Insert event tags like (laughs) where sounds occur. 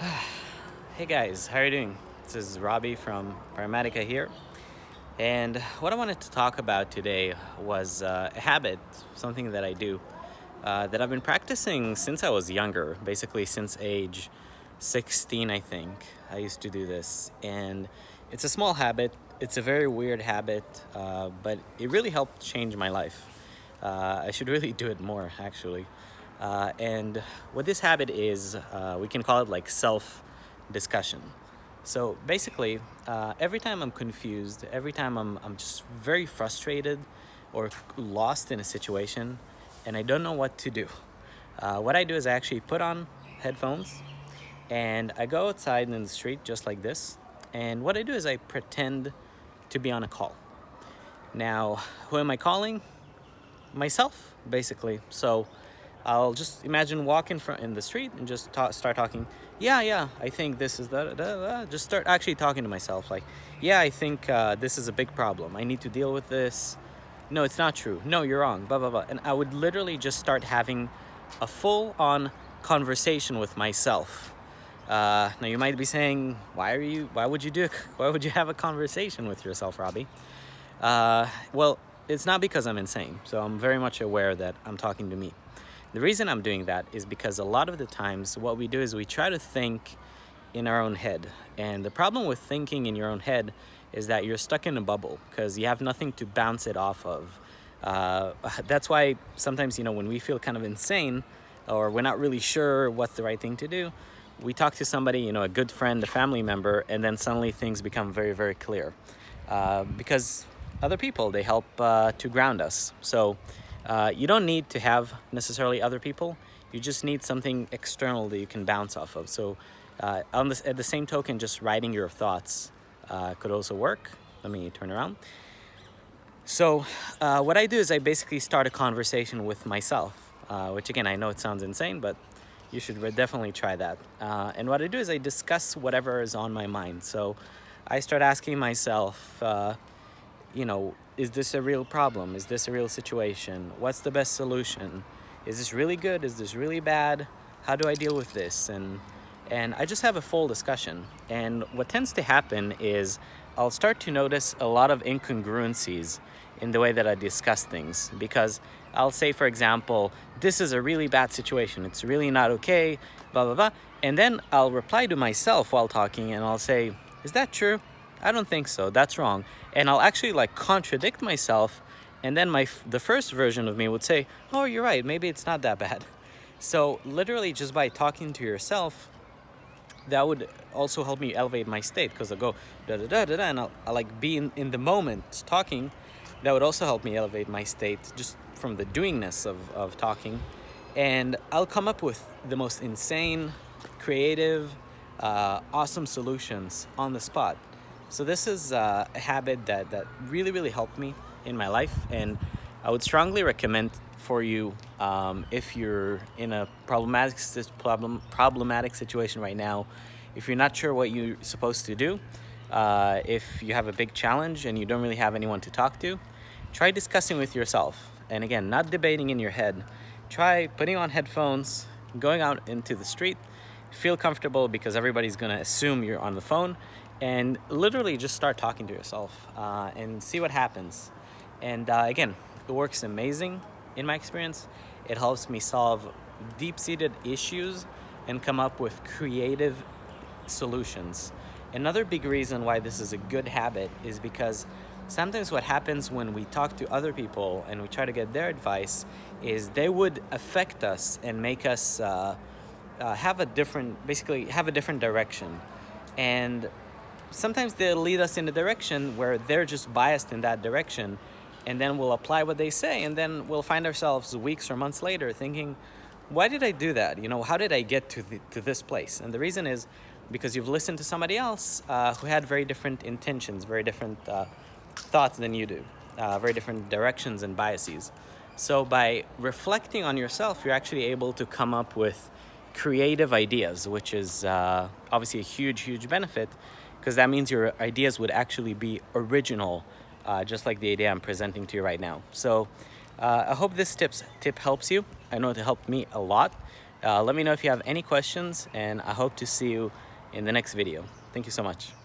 (sighs) Hey guys, how are you doing? This is Robbie from Paramedica here. And what I wanted to talk about today was uh, a habit, something that I do uh, that I've been practicing since I was younger, basically since age 16, I think. I used to do this. And it's a small habit, it's a very weird habit, uh, but it really helped change my life. Uh, I should really do it more, actually. Uh, and what this habit is, uh, we can call it like self discussion. So basically, uh, every time I'm confused, every time I'm, I'm just very frustrated or lost in a situation and I don't know what to do, uh, what I do is I actually put on headphones and I go outside in the street just like this. And what I do is I pretend to be on a call. Now, who am I calling? Myself, basically. So I'll just imagine walking in the street and just talk, start talking. Yeah, yeah, I think this is that. Just start actually talking to myself. Like, yeah, I think uh, this is a big problem. I need to deal with this. No, it's not true. No, you're wrong. Blah blah blah. And I would literally just start having a full-on conversation with myself. Uh, now you might be saying, why are you? Why would you do? (laughs) Why would you have a conversation with yourself, Robbie? Uh, well, it's not because I'm insane. So I'm very much aware that I'm talking to me. The reason I'm doing that is because a lot of the times what we do is we try to think in our own head. And the problem with thinking in your own head is that you're stuck in a bubble because you have nothing to bounce it off of. Uh, that's why sometimes, you know, when we feel kind of insane or we're not really sure what's the right thing to do, we talk to somebody, you know, a good friend, a family member, and then suddenly things become very, very clear. Uh, because other people, they help uh, to ground us. So uh, you don't need to have necessarily other people. You just need something external that you can bounce off of. So uh, on this, at the same token, just writing your thoughts uh, could also work. Let me turn around. So uh, what I do is I basically start a conversation with myself, uh, which again, I know it sounds insane, but you should definitely try that. Uh, and what I do is I discuss whatever is on my mind. So I start asking myself, you know, is this a real problem? Is this a real situation? What's the best solution? Is this really good? Is this really bad? How do I deal with this? And and I just have a full discussion. And what tends to happen is I'll start to notice a lot of incongruencies in the way that I discuss things because I'll say, for example, this is a really bad situation. It's really not okay, blah, blah, blah. And then I'll reply to myself while talking and I'll say, is that true? I don't think so. That's wrong. And I'll actually like contradict myself. And then my the first version of me would say, oh, you're right. Maybe it's not that bad. (laughs) So literally just by talking to yourself, that would also help me elevate my state because I go da da da da da and I'll, I'll like be in, in the moment talking. That would also help me elevate my state just from the doingness of, of talking. And I'll come up with the most insane, creative, uh, awesome solutions on the spot. So this is uh, a habit that, that really, really helped me in my life. And I would strongly recommend for you um, if you're in a problematic, problem, problematic situation right now, if you're not sure what you're supposed to do, uh, if you have a big challenge and you don't really have anyone to talk to, try discussing with yourself. And again, not debating in your head. Try putting on headphones, going out into the street, feel comfortable because everybody's gonna assume you're on the phone and literally just start talking to yourself uh, and see what happens. And uh, again, it works amazing in my experience. It helps me solve deep-seated issues and come up with creative solutions. Another big reason why this is a good habit is because sometimes what happens when we talk to other people and we try to get their advice is they would affect us and make us uh, uh, have a different, basically have a different direction. And sometimes they lead us in a direction where they're just biased in that direction and then we'll apply what they say and then we'll find ourselves weeks or months later thinking why did i do that? You know how did i get to, the, to this place? And the reason is because you've listened to somebody else uh, who had very different intentions very different uh, thoughts than you do uh, very different directions and biases. So by reflecting on yourself you're actually able to come up with creative ideas which is uh, obviously a huge huge benefit because that means your ideas would actually be original, uh, just like the idea I'm presenting to you right now. So uh, I hope this tips, tip helps you. I know it helped me a lot. Uh, let me know if you have any questions and I hope to see you in the next video. Thank you so much.